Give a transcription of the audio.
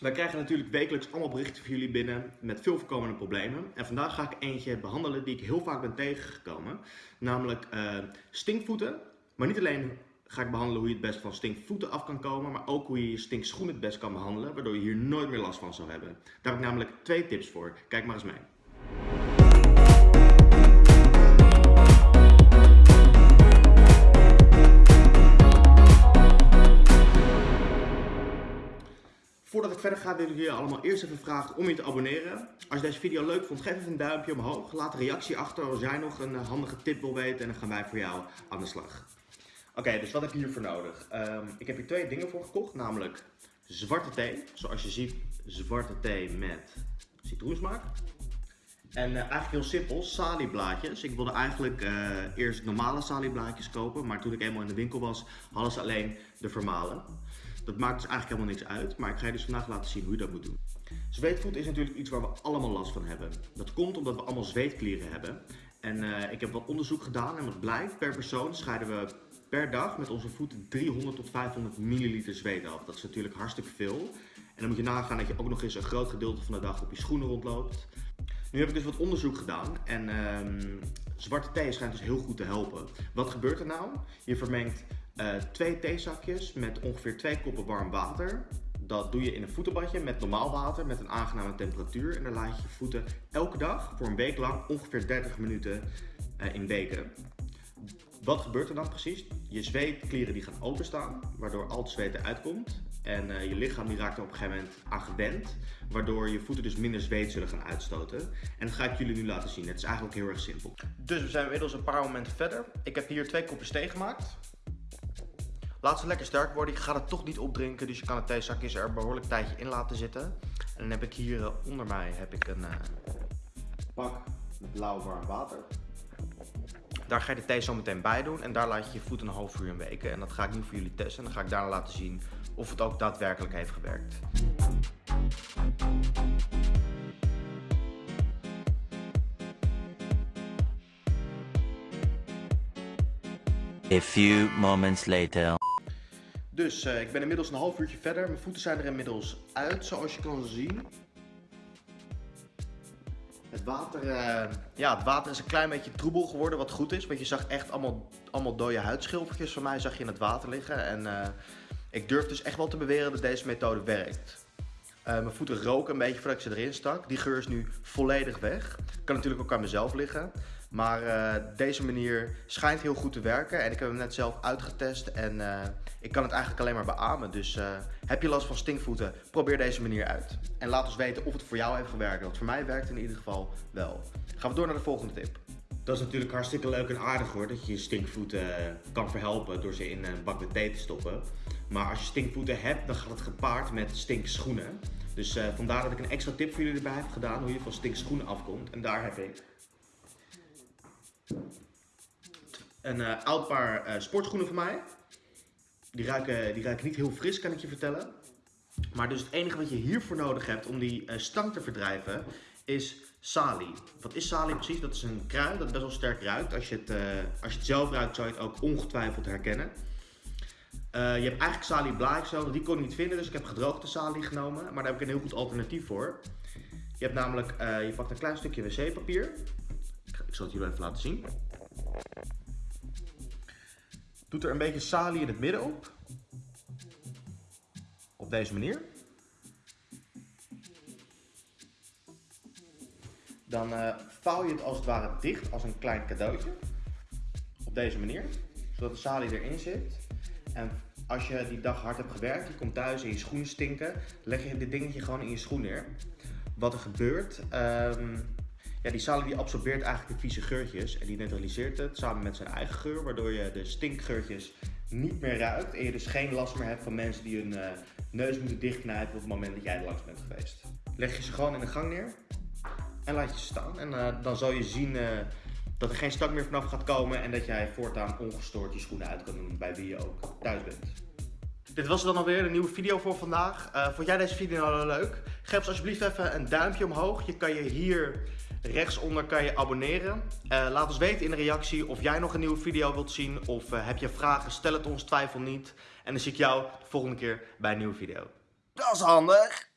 Wij krijgen natuurlijk wekelijks allemaal berichten van jullie binnen met veel voorkomende problemen. En vandaag ga ik eentje behandelen die ik heel vaak ben tegengekomen. Namelijk uh, stinkvoeten. Maar niet alleen ga ik behandelen hoe je het best van stinkvoeten af kan komen, maar ook hoe je je stinkschoenen het best kan behandelen, waardoor je hier nooit meer last van zou hebben. Daar heb ik namelijk twee tips voor. Kijk maar eens mee. Voordat ik verder ga wil ik jullie allemaal eerst even vragen om je te abonneren. Als je deze video leuk vond, geef even een duimpje omhoog. Laat een reactie achter als jij nog een handige tip wil weten en dan gaan wij voor jou aan de slag. Oké, dus wat heb je hiervoor nodig? Um, ik heb hier twee dingen voor gekocht, namelijk zwarte thee. Zoals je ziet, zwarte thee met citroensmaak. En uh, eigenlijk heel simpel, salieblaadjes. Ik wilde eigenlijk uh, eerst normale salieblaadjes kopen, maar toen ik eenmaal in de winkel was, hadden ze alleen de vermalen. Dat maakt dus eigenlijk helemaal niks uit, maar ik ga je dus vandaag laten zien hoe je dat moet doen. Zweetvoet is natuurlijk iets waar we allemaal last van hebben. Dat komt omdat we allemaal zweetklieren hebben. En uh, ik heb wat onderzoek gedaan en wat blijkt, per persoon scheiden we per dag met onze voeten 300 tot 500 milliliter zweet af. Dat is natuurlijk hartstikke veel. En dan moet je nagaan dat je ook nog eens een groot gedeelte van de dag op je schoenen rondloopt. Nu heb ik dus wat onderzoek gedaan en um, zwarte thee schijnt dus heel goed te helpen. Wat gebeurt er nou? Je vermengt uh, twee theezakjes met ongeveer twee koppen warm water. Dat doe je in een voetenbadje met normaal water met een aangename temperatuur. En dan laat je je voeten elke dag voor een week lang ongeveer 30 minuten uh, in weken. Wat gebeurt er dan precies? Je zweetklieren die gaan openstaan, waardoor al het zweet eruit komt. En uh, je lichaam die raakt er op een gegeven moment aan gewend, waardoor je voeten dus minder zweet zullen gaan uitstoten. En dat ga ik jullie nu laten zien. Het is eigenlijk heel erg simpel. Dus we zijn inmiddels een paar momenten verder. Ik heb hier twee kopjes thee gemaakt. Laat ze lekker sterk worden. Ik ga het toch niet opdrinken, dus je kan het theezakjes er behoorlijk tijdje in laten zitten. En dan heb ik hier uh, onder mij heb ik een uh, pak blauw warm water. Daar ga je de thee zo meteen bij doen en daar laat je je voet een half uur in weken. En dat ga ik nu voor jullie testen en dan ga ik daarna laten zien of het ook daadwerkelijk heeft gewerkt. A few moments later. Dus uh, ik ben inmiddels een half uurtje verder. Mijn voeten zijn er inmiddels uit, zoals je kan zien. Het water, uh, ja, het water is een klein beetje troebel geworden, wat goed is. Want je zag echt allemaal, allemaal dode huidschilfertjes van mij zag je in het water liggen. En uh, ik durf dus echt wel te beweren dat deze methode werkt. Mijn voeten roken een beetje voordat ik ze erin stak. Die geur is nu volledig weg. Kan natuurlijk ook aan mezelf liggen. Maar uh, deze manier schijnt heel goed te werken. En ik heb hem net zelf uitgetest. En uh, ik kan het eigenlijk alleen maar beamen. Dus uh, heb je last van stinkvoeten, probeer deze manier uit. En laat ons weten of het voor jou heeft gewerkt. Want voor mij werkt het in ieder geval wel. Gaan we door naar de volgende tip. Dat is natuurlijk hartstikke leuk en aardig hoor. Dat je je stinkvoeten kan verhelpen door ze in een bak met thee te stoppen. Maar als je stinkvoeten hebt, dan gaat het gepaard met stinkschoenen. Dus vandaar dat ik een extra tip voor jullie erbij heb gedaan. Hoe je van stinkschoenen afkomt. En daar heb ik een uh, oud paar uh, sportschoenen van mij. Die ruiken, die ruiken niet heel fris, kan ik je vertellen. Maar dus het enige wat je hiervoor nodig hebt om die uh, stank te verdrijven, is salie. Wat is salie precies? Dat is een kruid dat best wel sterk ruikt. Als je het, als je het zelf ruikt, zou je het ook ongetwijfeld herkennen. je hebt eigenlijk salie blaadjes nodig, die kon ik niet vinden, dus ik heb gedroogde salie genomen. Maar daar heb ik een heel goed alternatief voor. Je hebt namelijk, je pakt een klein stukje wc-papier. Ik zal het jullie even laten zien. Doet er een beetje salie in het midden op. Op deze manier. Dan uh, vouw je het als het ware dicht als een klein cadeautje. Op deze manier. Zodat de salie erin zit. En als je die dag hard hebt gewerkt, je komt thuis en je schoenen stinken, leg je dit dingetje gewoon in je schoen neer. Wat er gebeurt, um, ja, die salie die absorbeert eigenlijk de vieze geurtjes en die neutraliseert het samen met zijn eigen geur, waardoor je de stinkgeurtjes niet meer ruikt en je dus geen last meer hebt van mensen die hun uh, neus moeten dichtknijpen op het moment dat jij er langs bent geweest. Leg je ze gewoon in de gang neer en laat je ze staan en uh, dan zal je zien uh, dat er geen stank meer vanaf gaat komen en dat jij voortaan ongestoord je schoenen uit kan doen bij wie je ook thuis bent. Dit was dan alweer een nieuwe video voor vandaag. vond jij deze video nou leuk? Geef ons alsjeblieft even een duimpje omhoog. Je kan je hier Rechtsonder kan je abonneren. Uh, laat ons weten in de reactie of jij nog een nieuwe video wilt zien. Of uh, heb je vragen, stel het ons, twijfel niet. En dan zie ik jou de volgende keer bij een nieuwe video. Dat is handig.